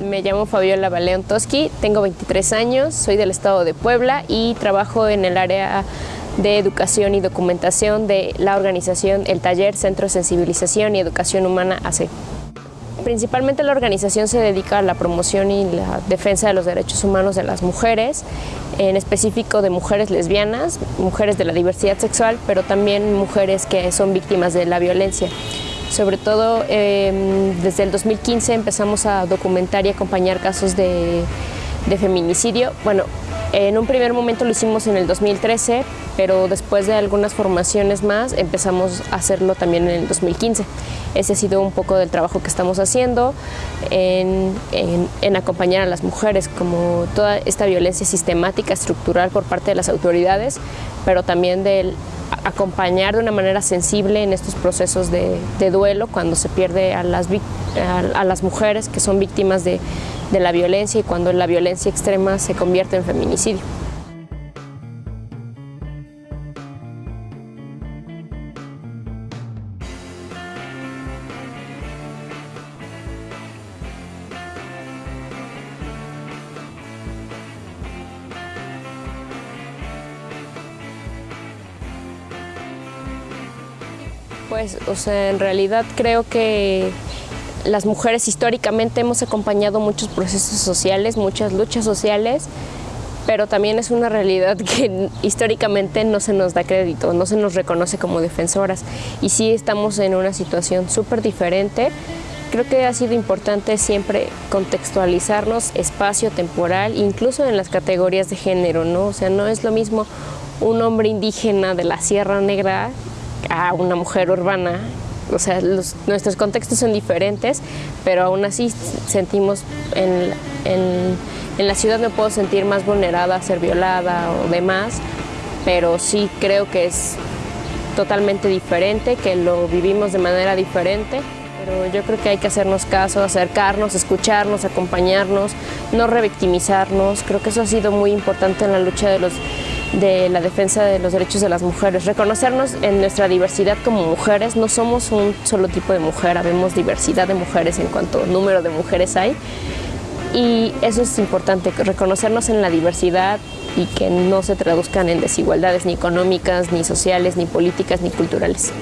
Me llamo Fabiola Baleón Toski, tengo 23 años, soy del estado de Puebla y trabajo en el área de educación y documentación de la organización El Taller Centro de Sensibilización y Educación Humana AC. Principalmente la organización se dedica a la promoción y la defensa de los derechos humanos de las mujeres, en específico de mujeres lesbianas, mujeres de la diversidad sexual, pero también mujeres que son víctimas de la violencia. Sobre todo em, desde el 2015 empezamos a documentar y acompañar casos de, feminicidio. Bueno, en un primer momento lo hicimos en el 2013, pero después de algunas formaciones más empezamos a hacerlo también en el 2015. Ese ha sido un poco del trabajo que estamos haciendo en, en, acompañar a las mujeres, como toda esta violencia sistemática, estructural por parte de las autoridades, pero también del acompañar de una manera sensible en estos procesos de, duelo cuando se pierde a las, a las mujeres que son víctimas de la violencia y cuando la violencia extrema se convierte en feminicidio. Pues, o sea, en realidad creo que las mujeres históricamente hemos acompañado muchos procesos sociales, muchas luchas sociales, pero también es una realidad que históricamente no se nos da crédito, no se nos reconoce como defensoras y sí estamos en una situación súper diferente. Creo que ha sido importante siempre contextualizarnos espacio temporal, incluso en las categorías de género, ¿no? O sea, no es lo mismo un hombre indígena de la Sierra Negra a una mujer urbana. O sea, nuestros contextos son diferentes, pero aún así sentimos en, en, la ciudad me puedo sentir más vulnerada ser violada o demás, pero sí creo que es totalmente diferente, que lo vivimos de manera diferente. Pero yo creo que hay que hacernos caso, acercarnos, escucharnos, acompañarnos, no revictimizarnos. Creo que eso ha sido muy importante en la lucha de los de la defensa de los derechos de las mujeres. Reconocernos en nuestra diversidad como mujeres, no somos un solo tipo de mujer, habemos diversidad de mujeres en cuanto número de mujeres hay. Y eso es importante, reconocernos en la diversidad y que no se traduzcan en desigualdades ni económicas, ni sociales, ni políticas, ni culturales.